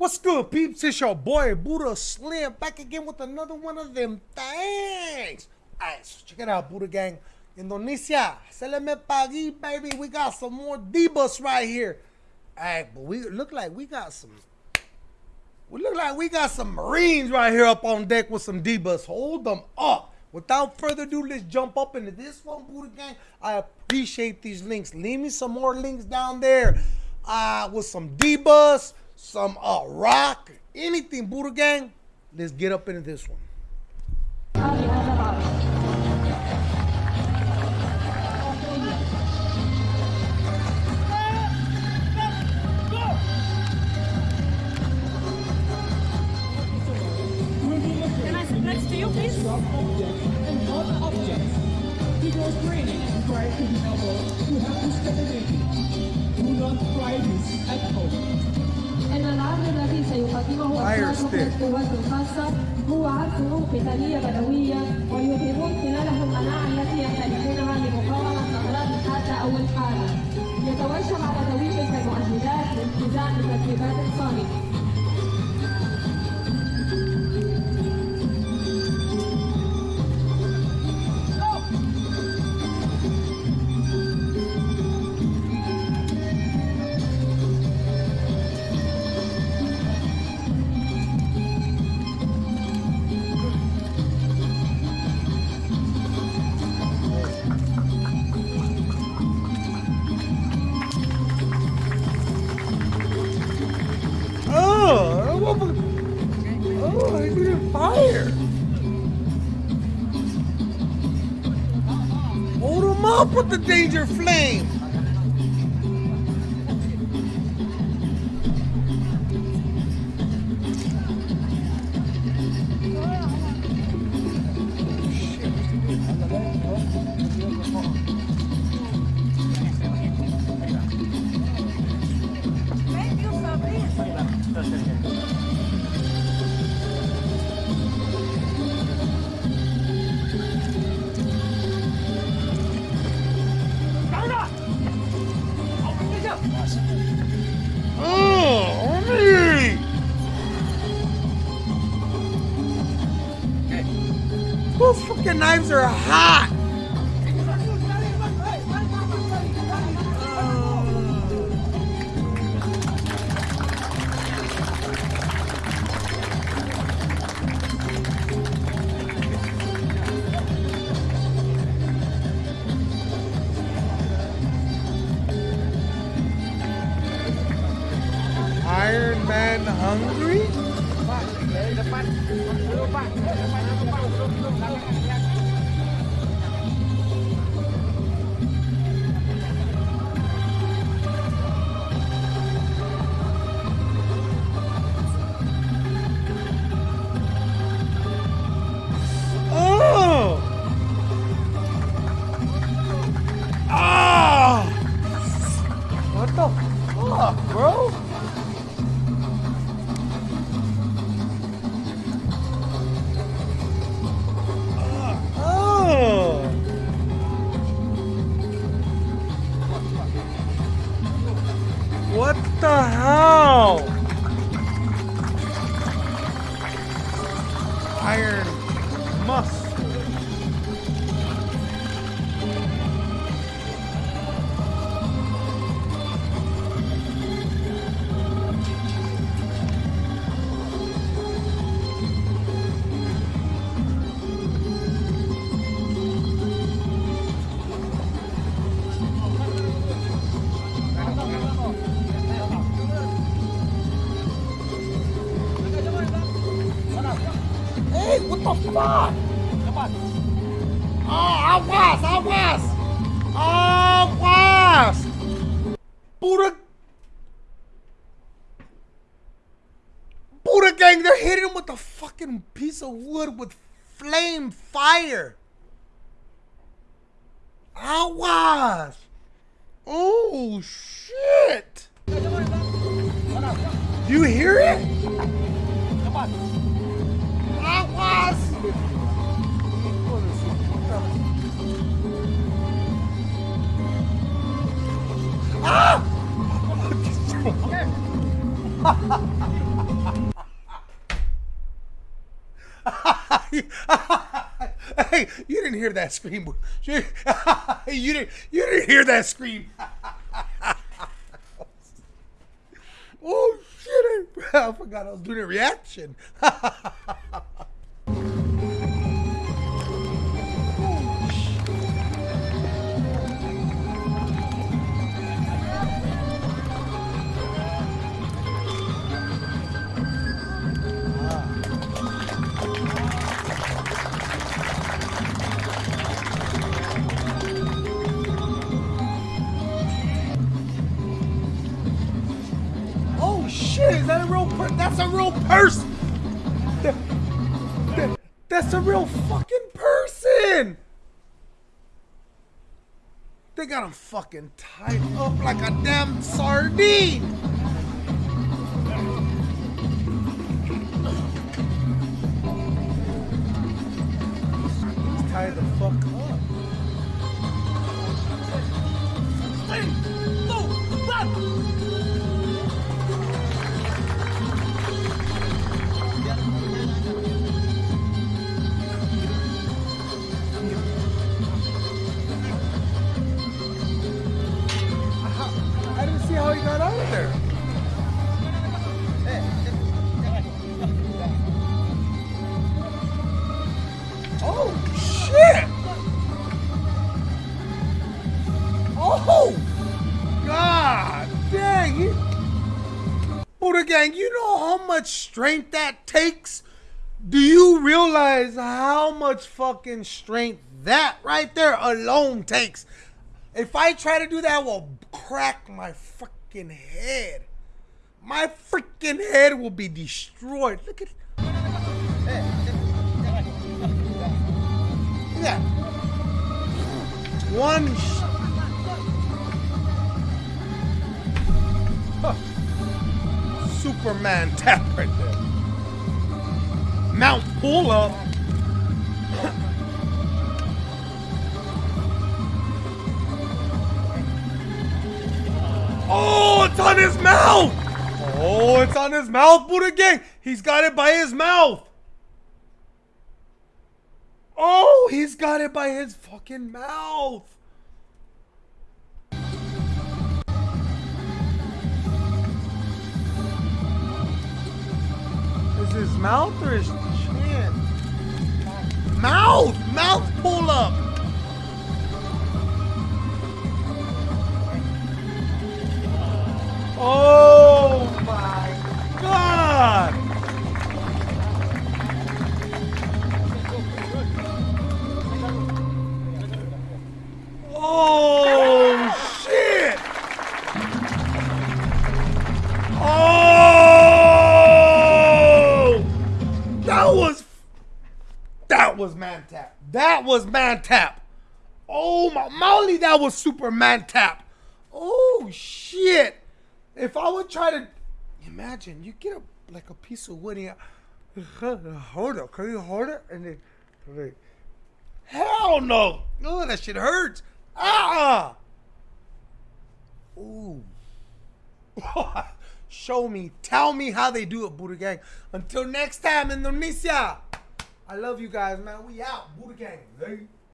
What's good, peeps? It's your boy Buddha Slim back again with another one of them things. Alright, so check it out, Buddha Gang. Indonesia, se le me pagi, baby. We got some more Debus right here. Alright, but we look like we got some. We look like we got some Marines right here up on deck with some Debus. Hold them up. Without further ado, let's jump up into this one, Buddha Gang. I appreciate these links. Leave me some more links down there uh, with some Debus some uh, rock, anything, Buddha Gang. Let's get up into this one. Can I sit to you, please? objects and other objects. Because training and try to be able to have this capability. Do not try at home. إن العرض الذي سيقدمه افراد القوات الخاصة هو عرض قتالية بدوية ويريد with the danger flame. Fucking knives are hot. depan, depan, depan, depan, depan, depan, depan, Hey, what the fuck? Oh, awas, awas! Awas! Buddha... Buddha gang, they're hitting him with a fucking piece of wood with flame fire. Awas! Oh, shit! Do you hear it? hey, you didn't hear that scream. You, didn't. You didn't hear that scream. oh shit! I forgot I was doing a reaction. That's a real fucking person. They got him fucking tied up like a damn sardine. He's tied the fuck up. Oh God dang! He... Buddha gang, you know how much strength that takes? Do you realize how much fucking strength that right there alone takes? If I try to do that, I will crack my freaking head. My freaking head will be destroyed. Look at at that. One. Superman tap right there. Mount pull up. Oh, it's on his mouth! Oh, it's on his mouth, Buddha Gang! He's got it by his mouth! Oh, he's got it by his fucking mouth! Is his mouth or his chin? Mouth! Mouth pull up! Oh my god! Was man tap. That was man tap. Oh my Molly, that was super man tap. Oh shit! If I would try to imagine, you get a like a piece of wood and hold it. Can you hold it? And then like, hell no! Oh, that shit hurts. Ah! Ooh. Show me, tell me how they do it, Buddha Gang. Until next time, Indonesia. I love you guys, man. We out, Buddha Gang. Hey. Eh?